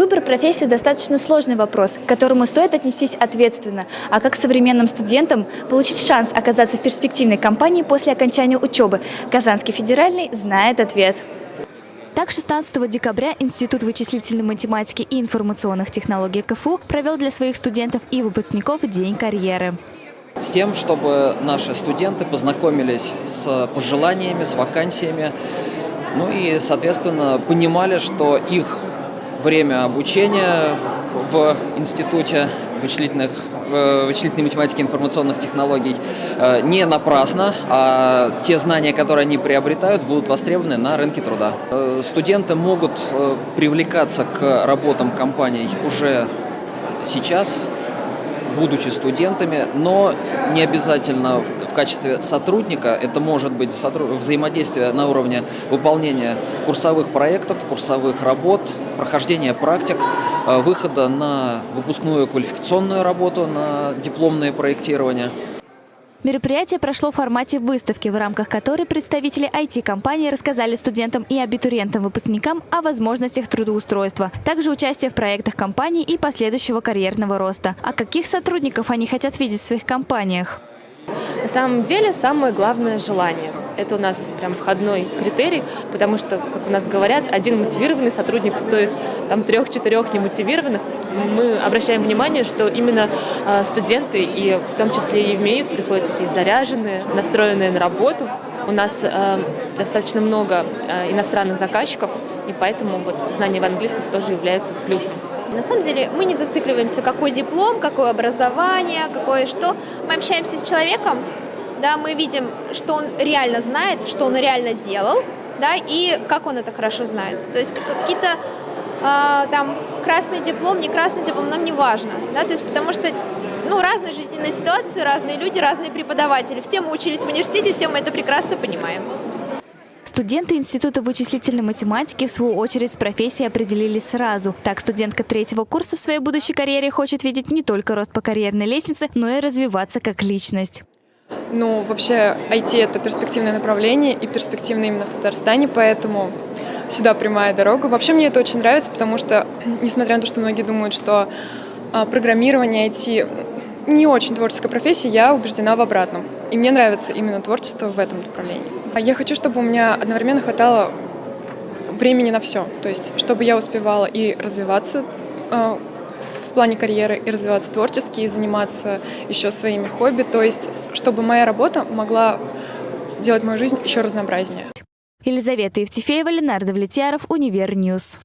Выбор профессии достаточно сложный вопрос, к которому стоит отнестись ответственно. А как современным студентам получить шанс оказаться в перспективной компании после окончания учебы? Казанский федеральный знает ответ. Так, 16 декабря Институт вычислительной математики и информационных технологий КФУ провел для своих студентов и выпускников День карьеры. С тем, чтобы наши студенты познакомились с пожеланиями, с вакансиями, ну и, соответственно, понимали, что их время обучения в Институте вычислительных, э, вычислительной математики и информационных технологий э, не напрасно, а те знания, которые они приобретают, будут востребованы на рынке труда. Э, студенты могут привлекаться к работам компаний уже сейчас, будучи студентами, но не обязательно в качестве сотрудника, это может быть взаимодействие на уровне выполнения курсовых проектов, курсовых работ, прохождения практик, э, выхода на выпускную квалификационную работу, на дипломное проектирование. Мероприятие прошло в формате выставки, в рамках которой представители IT-компании рассказали студентам и абитуриентам-выпускникам о возможностях трудоустройства, также участие в проектах компании и последующего карьерного роста. А каких сотрудников они хотят видеть в своих компаниях? На самом деле самое главное – желание. Это у нас прям входной критерий, потому что, как у нас говорят, один мотивированный сотрудник стоит там трех-четырех немотивированных. Мы обращаем внимание, что именно э, студенты, и в том числе и в МИИТ, приходят такие заряженные, настроенные на работу. У нас э, достаточно много э, иностранных заказчиков, и поэтому вот знание в английском тоже является плюсом. На самом деле мы не зацикливаемся, какой диплом, какое образование, какое что. Мы общаемся с человеком, да, мы видим, что он реально знает, что он реально делал, да, и как он это хорошо знает. То есть какие-то э, там красный диплом, не красный диплом, нам не важно, да, то есть потому что ну, разные жизненные ситуации, разные люди, разные преподаватели. Все мы учились в университете, все мы это прекрасно понимаем. Студенты Института вычислительной математики, в свою очередь, с профессией определились сразу. Так, студентка третьего курса в своей будущей карьере хочет видеть не только рост по карьерной лестнице, но и развиваться как личность. Ну, вообще, IT — это перспективное направление и перспективное именно в Татарстане, поэтому сюда прямая дорога. Вообще, мне это очень нравится, потому что, несмотря на то, что многие думают, что а, программирование IT не очень творческая профессия, я убеждена в обратном. И мне нравится именно творчество в этом направлении. А я хочу, чтобы у меня одновременно хватало времени на все. То есть, чтобы я успевала и развиваться э, в плане карьеры, и развиваться творчески, и заниматься еще своими хобби. То есть, чтобы моя работа могла делать мою жизнь еще разнообразнее. Елизавета Евтефеева, Ленардо Влетьяров, Univer News.